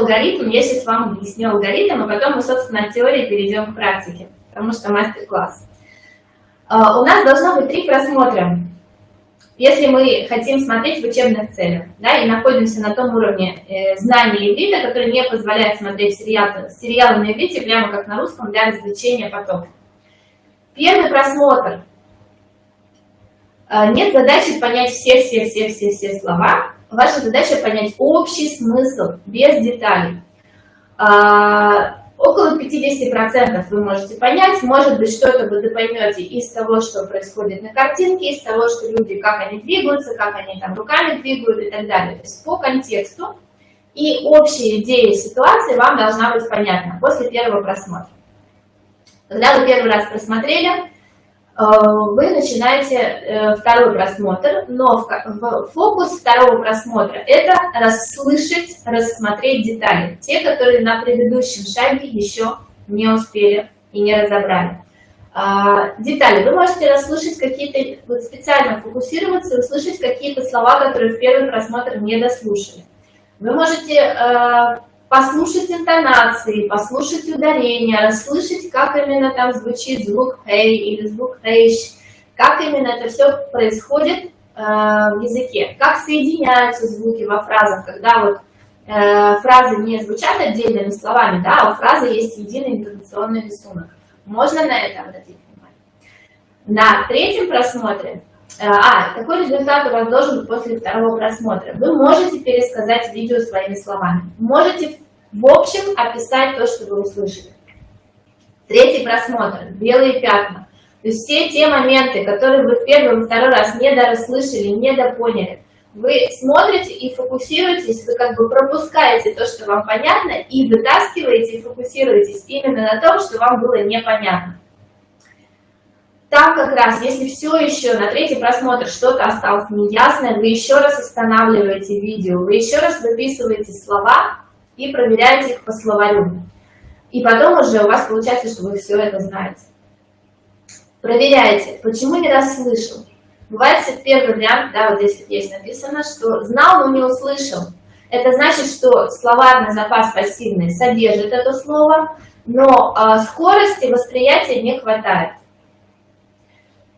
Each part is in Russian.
алгоритм, я сейчас вам объясню алгоритм, а потом мы, собственно, от теории перейдем к практике, потому что мастер-класс. А, у нас должно быть три просмотра. Если мы хотим смотреть в учебных целях, да, и находимся на том уровне э, знания иврита, который не позволяет смотреть сериалы, сериалы на иврите, прямо как на русском, для развлечения потока. Первый просмотр. Э, нет задачи понять все-все-все-все-все слова. Ваша задача понять общий смысл, без деталей. Э, около 50% вы можете понять, может быть, что-то вы поймете из того, что происходит на картинке, из того, что люди, как они двигаются, как они там руками двигают и так далее. То есть по контексту и общая идея ситуации вам должна быть понятна после первого просмотра. Когда вы первый раз просмотрели, вы начинаете э, второй просмотр, но фокус второго просмотра – это расслышать, рассмотреть детали, те, которые на предыдущем шаге еще не успели и не разобрали. А, детали. Вы можете расслышать какие-то, вот специально фокусироваться услышать какие-то слова, которые в первый просмотр не дослушали. Вы можете э, послушать интонации, послушать ударение, расслышать, как именно там звучит звук «хей» или звук «хейш», как именно это все происходит э, в языке, как соединяются звуки во фразах, когда вот э, фразы не звучат отдельными словами, да, а у фразы есть единый интонационный рисунок. Можно на это обратить внимание. На третьем просмотре а, такой результат у вас должен быть после второго просмотра. Вы можете пересказать видео своими словами. Можете в общем описать то, что вы услышали. Третий просмотр. Белые пятна. То есть все те моменты, которые вы в первый и второй раз не дорасслышали, не допоняли, вы смотрите и фокусируетесь, вы как бы пропускаете то, что вам понятно, и вытаскиваете и фокусируетесь именно на том, что вам было непонятно. Как раз, если все еще на третий просмотр что-то осталось неясное, вы еще раз останавливаете видео, вы еще раз выписываете слова, и проверяете их по словарю. И потом уже у вас получается, что вы все это знаете. Проверяйте, почему не расслышал. Бывает первый вариант, да, вот здесь есть написано, что знал, но не услышал. Это значит, что словарный запас пассивный содержит это слово, но э, скорости восприятия не хватает.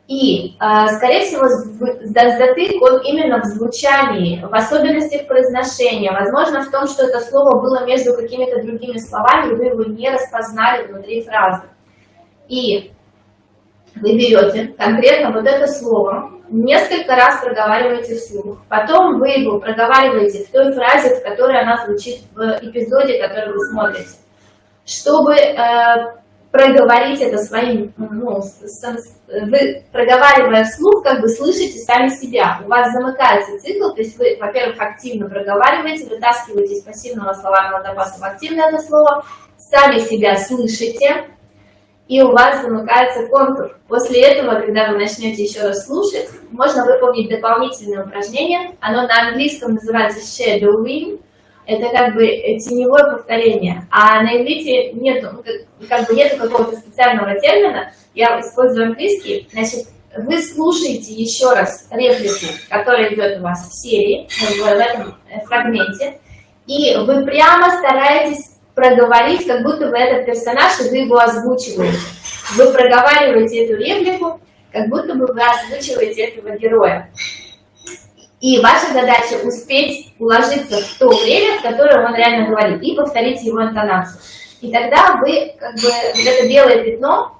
И, а, скорее всего, затык он именно в звучании, в особенностях произношения. Возможно, в том, что это слово было между какими-то другими словами, и вы его не распознали внутри фразы. И вы берете конкретно вот это слово, несколько раз проговариваете вслух. Потом вы его проговариваете в той фразе, в которой она звучит в эпизоде, который вы смотрите. Чтобы э, проговорить это своим, ну, вы проговаривая вслух, как бы слышите сами себя. У вас замыкается цикл, то есть вы, во-первых, активно проговариваете, вытаскиваете из пассивного словарного запаса в активное это слово, сами себя слышите, и у вас замыкается контур. После этого, когда вы начнете еще раз слушать, можно выполнить дополнительное упражнение. Оно на английском называется shadowing, это как бы теневое повторение. А на иврите нету, ну, как бы нету какого-то специального термина, я использую английский, значит, вы слушаете еще раз реплику, которая идет у вас в серии, в этом фрагменте, и вы прямо стараетесь проговорить, как будто вы этот персонаж, и вы его озвучиваете. Вы проговариваете эту реплику, как будто бы вы озвучиваете этого героя. И ваша задача успеть уложиться в то время, в которое он реально говорит, и повторить его интонацию. И тогда вы, как бы, вот это белое пятно,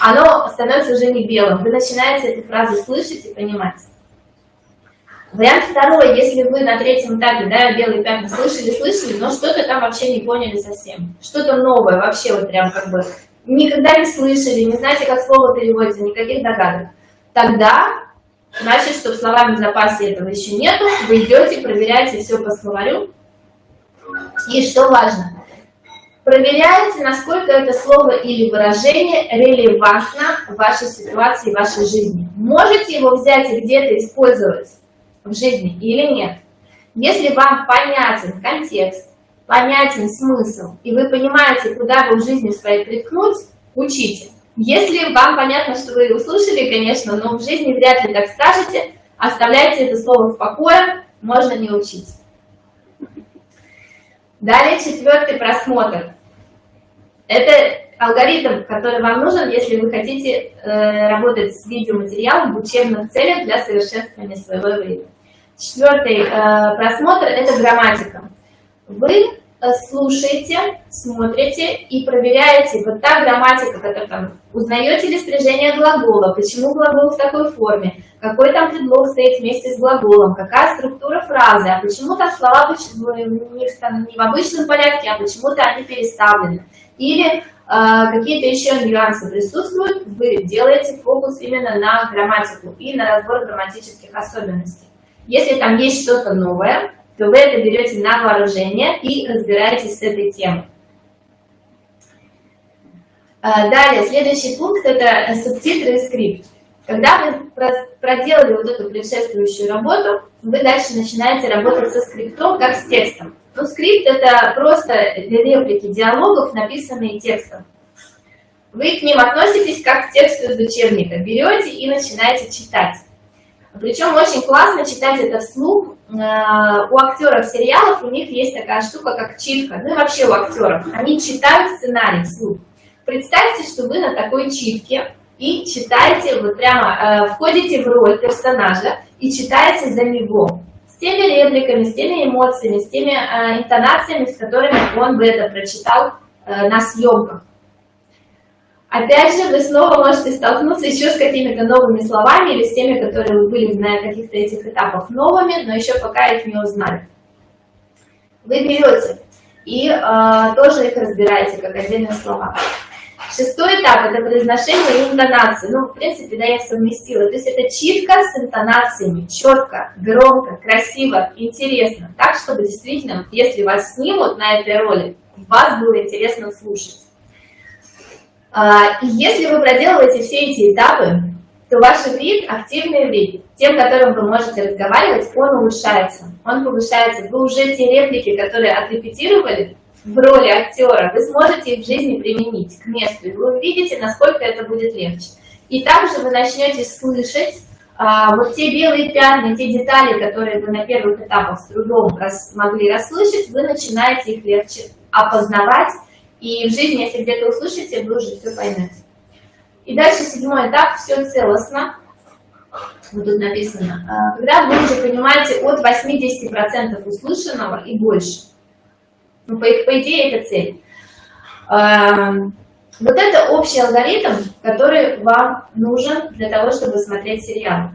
оно становится уже не белым. Вы начинаете эту фразу слышать и понимать. Вариант второй, если вы на третьем этапе, да, белые пятна слышали, слышали, но что-то там вообще не поняли совсем. Что-то новое, вообще вот прям как бы никогда не слышали, не знаете, как слово переводится, никаких догадок. Тогда Значит, что в словарном запасе этого еще нету. Вы идете, проверяете все по словарю. И что важно, проверяете, насколько это слово или выражение релевантно в вашей ситуации, в вашей жизни. Можете его взять и где-то использовать в жизни или нет. Если вам понятен контекст, понятен смысл, и вы понимаете, куда вы в жизни своей приткнуть, учите. Если вам понятно, что вы услышали, конечно, но в жизни вряд ли так скажете, оставляйте это слово в покое, можно не учить. Далее четвертый просмотр. Это алгоритм, который вам нужен, если вы хотите э, работать с видеоматериалом в учебных целях для совершенствования своего времени. Четвертый э, просмотр – это грамматика. Вы слушаете, смотрите и проверяете, вот та грамматика, которая там, узнаете ли спряжение глагола, почему глагол в такой форме, какой там предлог стоит вместе с глаголом, какая структура фразы, а почему там слова не в, обычном порядке, а почему-то они переставлены. Или э, какие-то еще нюансы присутствуют, вы делаете фокус именно на грамматику и на разбор грамматических особенностей. Если там есть что-то новое, то вы это берете на вооружение и разбираетесь с этой темой. А, далее, следующий пункт – это субтитры и скрипт. Когда вы проделали вот эту предшествующую работу, вы дальше начинаете работать со скриптом, как с текстом. Ну, скрипт – это просто реплики диалогов, написанные текстом. Вы к ним относитесь как к тексту из учебника. Берете и начинаете читать. Причем очень классно читать это вслух. Э, у актеров сериалов у них есть такая штука, как читка. Ну и вообще у актеров. Они читают сценарий вслух. Представьте, что вы на такой читке и читаете, вот прямо э, входите в роль персонажа и читаете за него. С теми репликами, с теми эмоциями, с теми э, интонациями, с которыми он бы это прочитал на съемках. Опять же, вы снова можете столкнуться еще с какими-то новыми словами или с теми, которые были на каких-то этих этапах новыми, но еще пока их не узнали. Вы берете и э, тоже их разбираете как отдельные слова. Шестой этап – это произношение и интонации. Ну, в принципе, да, я совместила. То есть это читка с интонациями, четко, громко, красиво, интересно. Так, чтобы действительно, если вас снимут на этой роли, вас было интересно слушать. А, и если вы проделываете все эти этапы, то ваш вид, активный вид, тем, которым вы можете разговаривать, он улучшается, он повышается. Вы уже те реплики, которые отрепетировали в роли актера, вы сможете их в жизни применить к месту, и вы увидите, насколько это будет легче. И также вы начнете слышать а, вот те белые пятна, те детали, которые вы на первых этапах с трудом рас, могли расслышать, вы начинаете их легче опознавать, и в жизни, если где-то услышите, вы уже все поймете. И дальше седьмой этап, все целостно. Вот тут написано. А, когда вы уже понимаете от 80% услышанного и больше. Ну, по, по идее, это цель. А, вот это общий алгоритм, который вам нужен для того, чтобы смотреть сериал.